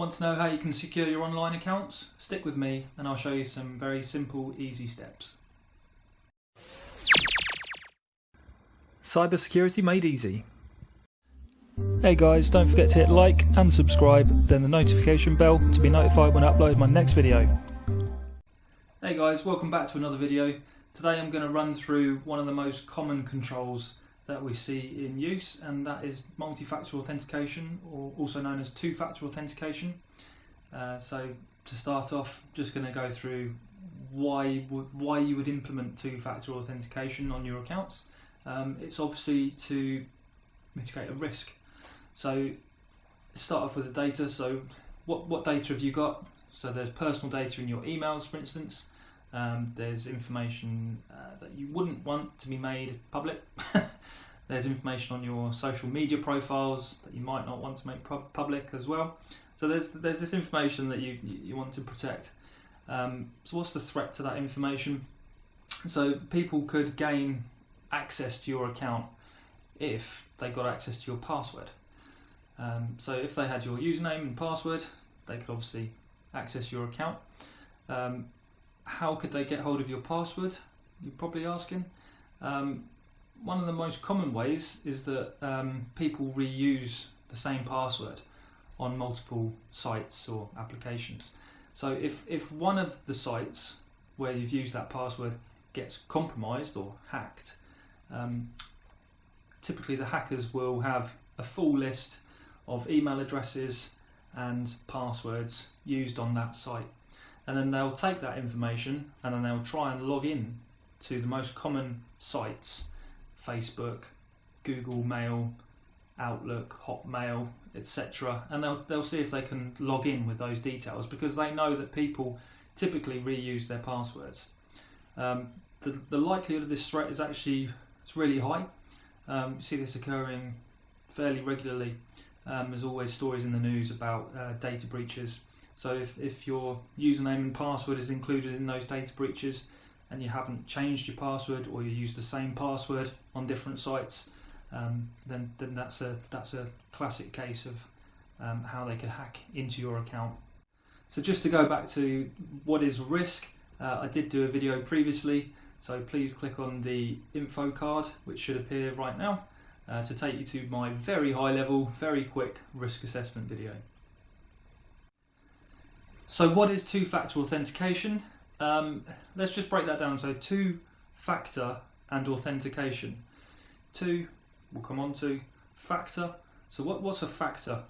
Want to know how you can secure your online accounts? Stick with me and I'll show you some very simple, easy steps. Cybersecurity made easy. Hey guys, don't forget to hit like and subscribe, then the notification bell to be notified when I upload my next video. Hey guys, welcome back to another video. Today I'm going to run through one of the most common controls that we see in use and that is multi-factor authentication or also known as two-factor authentication. Uh, so to start off just going to go through why why you would implement two-factor authentication on your accounts. Um, it's obviously to mitigate a risk. So start off with the data. So what, what data have you got? So there's personal data in your emails for instance. Um, there's information uh, that you wouldn't want to be made public. there's information on your social media profiles that you might not want to make public as well. So there's there's this information that you you want to protect. Um, so what's the threat to that information? So people could gain access to your account if they got access to your password. Um, so if they had your username and password, they could obviously access your account. Um, how could they get hold of your password? You're probably asking. Um, one of the most common ways is that um, people reuse the same password on multiple sites or applications. So if, if one of the sites where you've used that password gets compromised or hacked, um, typically the hackers will have a full list of email addresses and passwords used on that site and then they'll take that information and then they'll try and log in to the most common sites Facebook, Google Mail, Outlook, Hotmail, etc. And they'll, they'll see if they can log in with those details because they know that people typically reuse their passwords. Um, the, the likelihood of this threat is actually it's really high. Um, you see this occurring fairly regularly. Um, there's always stories in the news about uh, data breaches so if, if your username and password is included in those data breaches and you haven't changed your password or you use the same password on different sites, um, then, then that's, a, that's a classic case of um, how they could hack into your account. So just to go back to what is risk, uh, I did do a video previously, so please click on the info card, which should appear right now, uh, to take you to my very high level, very quick risk assessment video. So what is two-factor authentication? Um, let's just break that down. So two-factor and authentication. Two, we'll come on to factor. So what, what's a factor?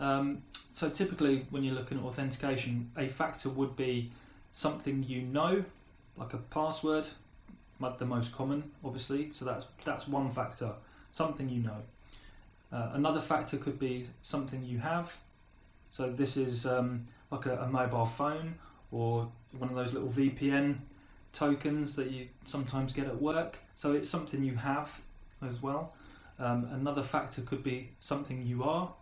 Um, so typically when you're looking at authentication, a factor would be something you know, like a password, the most common, obviously. So that's that's one factor, something you know. Uh, another factor could be something you have. So this is um, like a, a mobile phone or one of those little VPN tokens that you sometimes get at work. So it's something you have as well. Um, another factor could be something you are,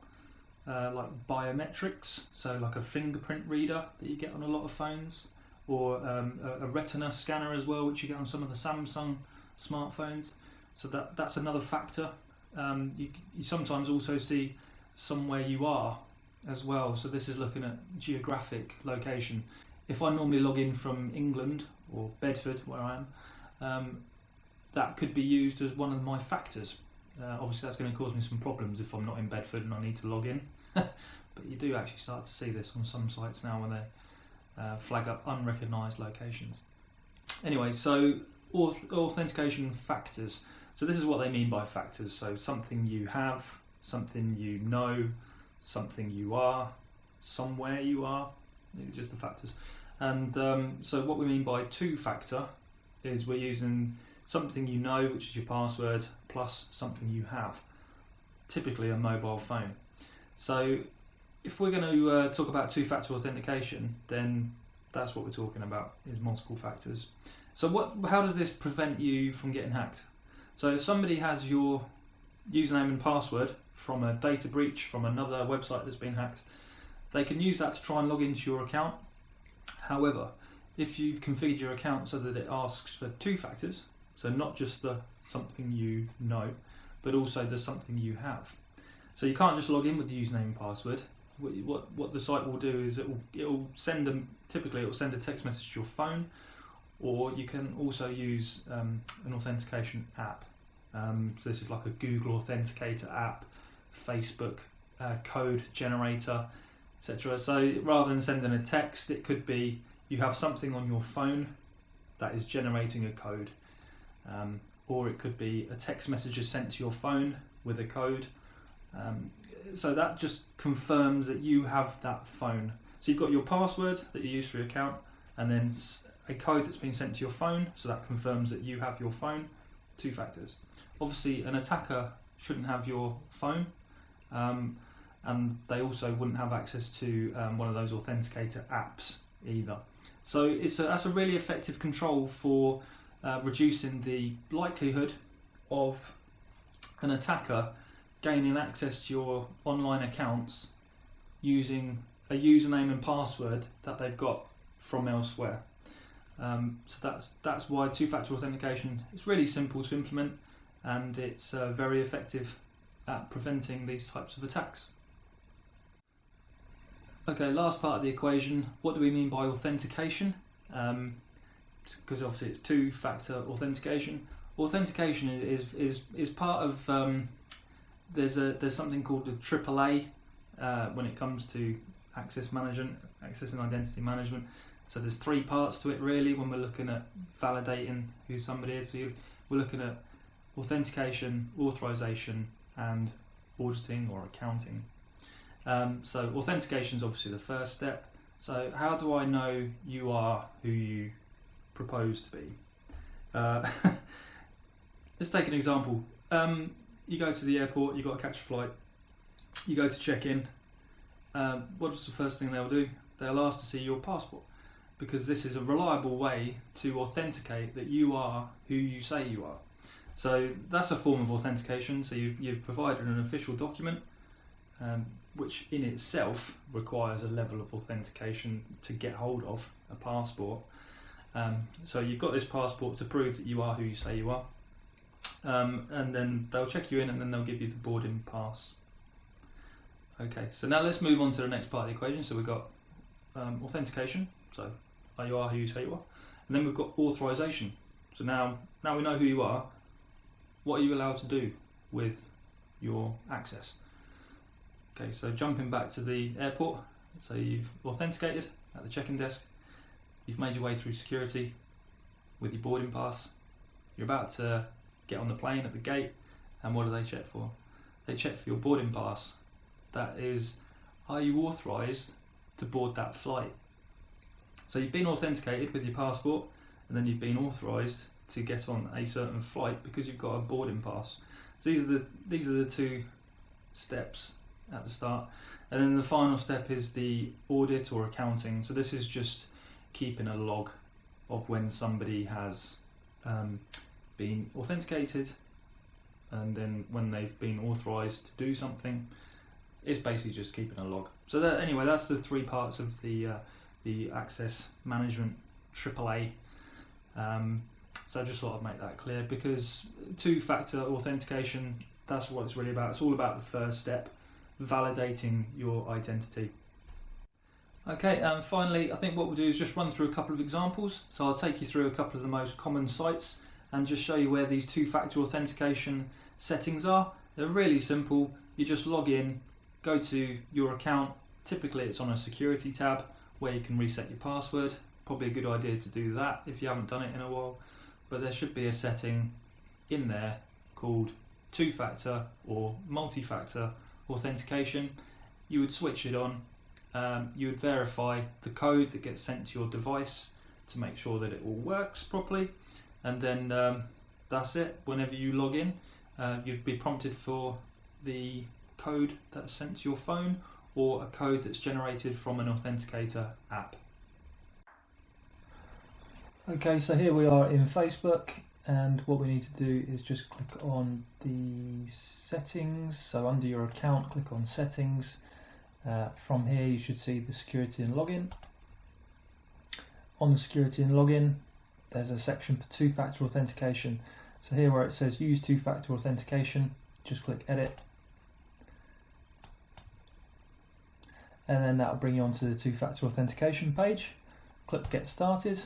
uh, like biometrics, so like a fingerprint reader that you get on a lot of phones, or um, a, a, retina scanner as well, which you get on some of the Samsung smartphones. So that that's another factor. Um, you, you sometimes also see somewhere you are as well. So this is looking at geographic location. If I normally log in from England or Bedford, where I am, um, that could be used as one of my factors. Uh, obviously, that's going to cause me some problems if I'm not in Bedford and I need to log in. but you do actually start to see this on some sites now when they uh, flag up unrecognised locations. Anyway, so authentication factors. So this is what they mean by factors. So something you have, something you know, something you are, somewhere you are, it's just the factors. And um, so what we mean by two-factor is we're using something you know, which is your password, plus something you have, typically a mobile phone. So if we're going to uh, talk about two-factor authentication, then that's what we're talking about, is multiple factors. So what? how does this prevent you from getting hacked? So if somebody has your username and password from a data breach from another website that's been hacked, they can use that to try and log into your account. However, if you've configured your account so that it asks for two factors, so not just the something you know, but also the something you have. So you can't just log in with the username and password. what what the site will do is it will it will send them typically it will send a text message to your phone, or you can also use um, an authentication app. Um, so this is like a Google Authenticator app, Facebook uh, code generator, etc. So rather than sending a text, it could be you have something on your phone that is generating a code, um, or it could be a text message is sent to your phone with a code. Um, so that just confirms that you have that phone. So you've got your password that you use for your account, and then a code that's been sent to your phone. So that confirms that you have your phone. Two factors. Obviously, an attacker shouldn't have your phone, um, and they also wouldn't have access to um, one of those authenticator apps either. So it's a, that's a really effective control for uh, reducing the likelihood of an attacker gaining access to your online accounts using a username and password that they've got from elsewhere. Um, so that's that's why two-factor authentication is really simple to implement and it's uh, very effective at preventing these types of attacks. Okay, last part of the equation. What do we mean by authentication? Because um, obviously it's two-factor authentication. Authentication is is is, part of um, there's a there's something called the AAA uh, when it comes to access management, access and identity management. So there's three parts to it really when we're looking at validating who somebody is. So we're looking at authentication, authorization, and auditing or accounting. Um, so authentication is obviously the first step. So how do I know you are who you propose to be? Uh, let's take an example. Um, you go to the airport, you've got to catch a flight, you go to check in. Um, what's the first thing they'll do? They'll ask to see your passport because this is a reliable way to authenticate that you are who you say you are. So that's a form of authentication. So you've, you've provided an official document, um, which in itself requires a level of authentication to get hold of a passport. Um, so you've got this passport to prove that you are who you say you are um, and then they'll check you in and then they'll give you the boarding pass. Okay, so now let's move on to the next part of the equation. So we've got um, authentication, so you are who you say you are, and then we've got authorization. So now, now we know who you are. What are you allowed to do with your access? Okay, so jumping back to the airport, so you've authenticated at the check-in desk, you've made your way through security with your boarding pass, you're about to get on the plane at the gate, and what do they check for? They check for your boarding pass. That is, are you authorised to board that flight? So you've been authenticated with your passport, and then you've been authorised to get on a certain flight because you've got a boarding pass. So these are the these are the two steps at the start, and then the final step is the audit or accounting. So this is just keeping a log of when somebody has um, been authenticated and then when they've been authorized to do something it's basically just keeping a log so that anyway that's the three parts of the uh, the access management AAA um, so I just thought I'd make that clear because two-factor authentication that's what it's really about it's all about the first step validating your identity Okay, and finally, I think what we'll do is just run through a couple of examples. So I'll take you through a couple of the most common sites and just show you where these two-factor authentication settings are. They're really simple. You just log in, go to your account. Typically it's on a security tab where you can reset your password. Probably a good idea to do that if you haven't done it in a while. But there should be a setting in there called two-factor or multi-factor authentication. You would switch it on. Um, you would verify the code that gets sent to your device to make sure that it all works properly and then um, that's it. Whenever you log in, uh, you'd be prompted for the code that's sent to your phone or a code that's generated from an authenticator app. Okay, so here we are in Facebook and what we need to do is just click on the settings. So under your account, click on settings. Uh, from here you should see the security and login. On the security and login, there's a section for two-factor authentication. So here where it says use two-factor authentication, just click edit. and then that'll bring you onto the two-factor authentication page. Click Get Started.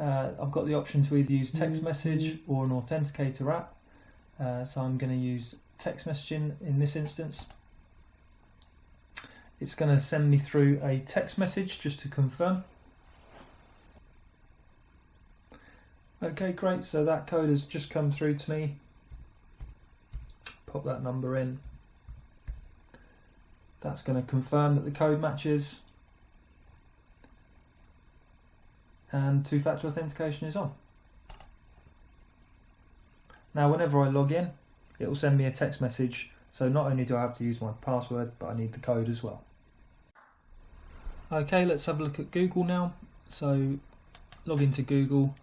Uh, I've got the option to either use text message or an authenticator app. Uh, so I'm going to use text messaging in this instance. It's going to send me through a text message just to confirm. Okay, great. So that code has just come through to me. Pop that number in. That's going to confirm that the code matches. And two-factor authentication is on. Now whenever I log in, it will send me a text message. So not only do I have to use my password, but I need the code as well. Okay, let's have a look at Google now. So log into Google,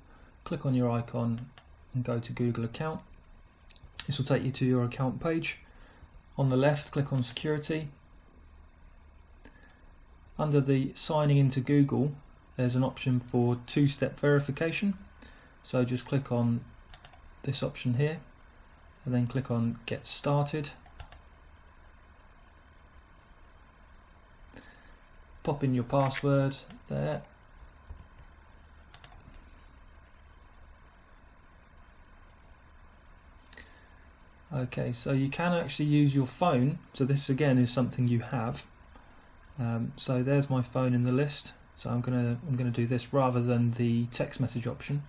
click on your icon and go to Google account. This will take you to your account page. On the left, click on security. Under the signing into Google, there's an option for two-step verification. So just click on this option here and then click on get started. Pop in your password there. Okay so you can actually use your phone. So this again is something you have. Um, so there's my phone in the list so I'm gonna I'm gonna do this rather than the text message option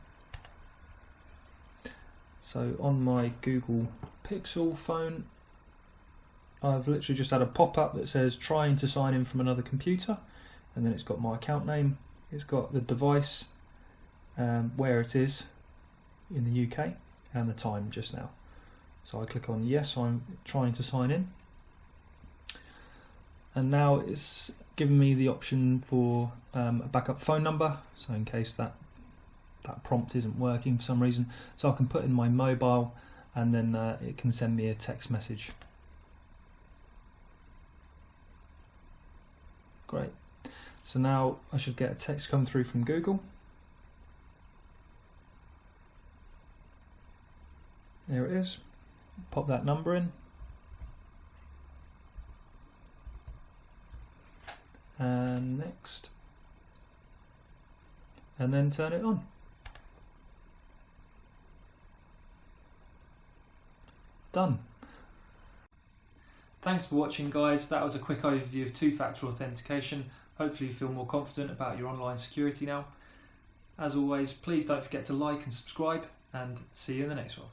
so on my Google Pixel phone, I've literally just had a pop-up that says trying to sign in from another computer and then it's got my account name, it's got the device, um, where it is in the UK and the time just now. So I click on yes, I'm trying to sign in. And now it's given me the option for um, a backup phone number, so in case that that prompt isn't working for some reason. So I can put in my mobile and then uh, it can send me a text message. Great. So now I should get a text come through from Google. There it is. Pop that number in. And next. And then turn it on. done. Thanks for watching guys, that was a quick overview of two-factor authentication. Hopefully you feel more confident about your online security now. As always, please don't forget to like and subscribe and see you in the next one.